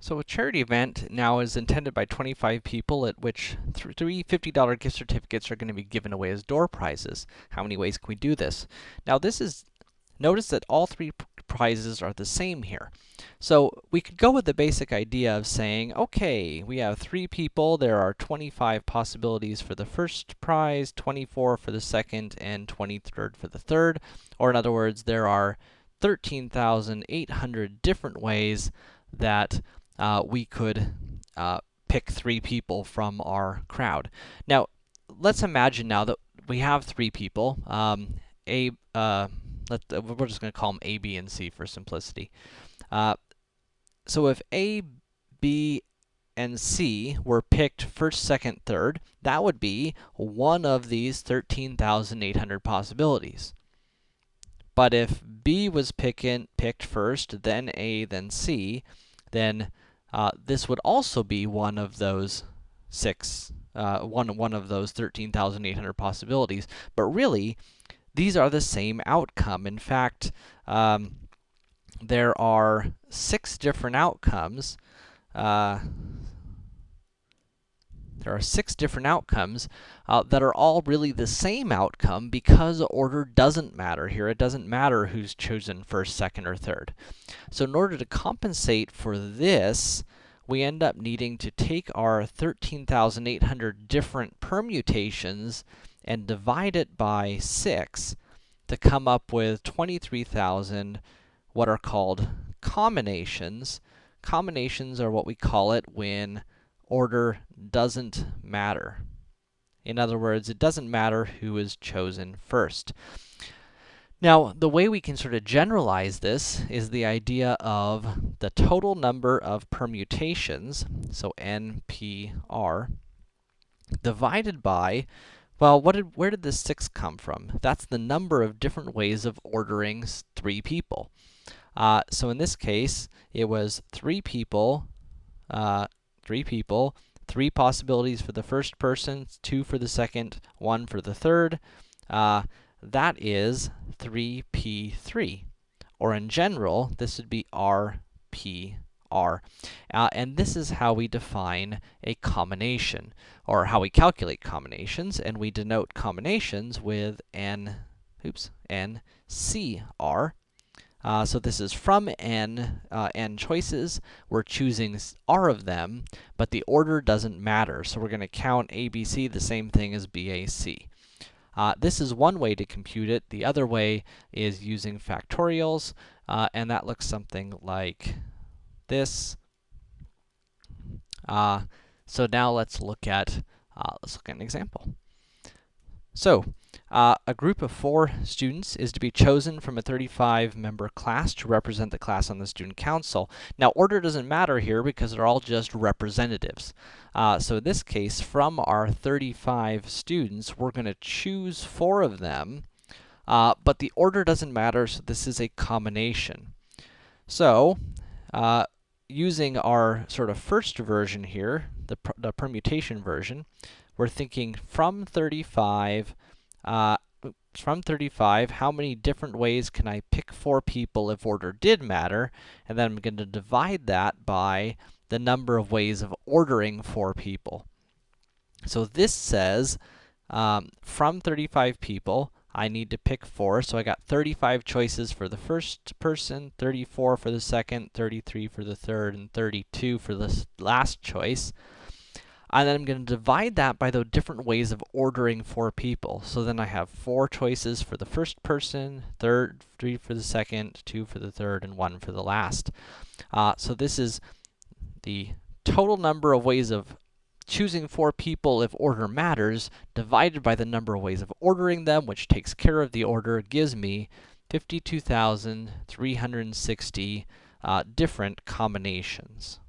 So a charity event now is intended by 25 people at which three $50 gift certificates are going to be given away as door prizes. How many ways can we do this? Now this is, notice that all three prizes are the same here. So we could go with the basic idea of saying, okay, we have three people, there are 25 possibilities for the first prize, 24 for the second, and 23rd for the third. Or in other words, there are 13,800 different ways that uh, we could uh, pick three people from our crowd. Now, let's imagine now that we have three people. Um, a, uh, let, we're just going to call them A, B, and C for simplicity. Uh, so if A, B, and C were picked first, second, third, that would be one of these 13,800 possibilities. But if B was pickin, picked first, then A, then C, then uh, this would also be one of those six, uh, one, one of those 13,800 possibilities. But really, these are the same outcome. In fact, um, there are six different outcomes. Uh, there are six different outcomes uh, that are all really the same outcome because order doesn't matter here. It doesn't matter who's chosen first, second, or third. So in order to compensate for this, we end up needing to take our 13,800 different permutations and divide it by 6 to come up with 23,000 what are called combinations. Combinations are what we call it when order doesn't matter. In other words, it doesn't matter who is chosen first. Now, the way we can sort of generalize this is the idea of the total number of permutations, so NPR, divided by, well, what did, where did this 6 come from? That's the number of different ways of ordering three people. Uh, so in this case, it was three people, uh, three people, three possibilities for the first person, two for the second, one for the third. Uh, that is 3p3. Or in general, this would be rpr. Uh, and this is how we define a combination, or how we calculate combinations, and we denote combinations with n, oops, ncr. Uh, so this is from n, uh, n choices. We're choosing r of them, but the order doesn't matter. So we're going to count ABC the same thing as BAC. Uh, this is one way to compute it. The other way is using factorials, uh, and that looks something like this. Uh, so now let's look at, uh, let's look at an example. So, uh, a group of four students is to be chosen from a 35-member class to represent the class on the student council. Now, order doesn't matter here because they're all just representatives. Uh, so in this case, from our 35 students, we're going to choose four of them, uh, but the order doesn't matter, so this is a combination. So, uh, using our sort of first version here, the, the permutation version, we're thinking from 35 uh, from 35, how many different ways can I pick four people if order did matter? And then I'm going to divide that by the number of ways of ordering four people. So this says, um, from 35 people, I need to pick four. So I got 35 choices for the first person, 34 for the second, 33 for the third, and 32 for the last choice and then I'm going to divide that by the different ways of ordering four people. So then I have four choices for the first person, third, three for the second, two for the third, and one for the last. Uh, so this is the total number of ways of choosing four people if order matters, divided by the number of ways of ordering them, which takes care of the order, gives me 52,360 uh, different combinations.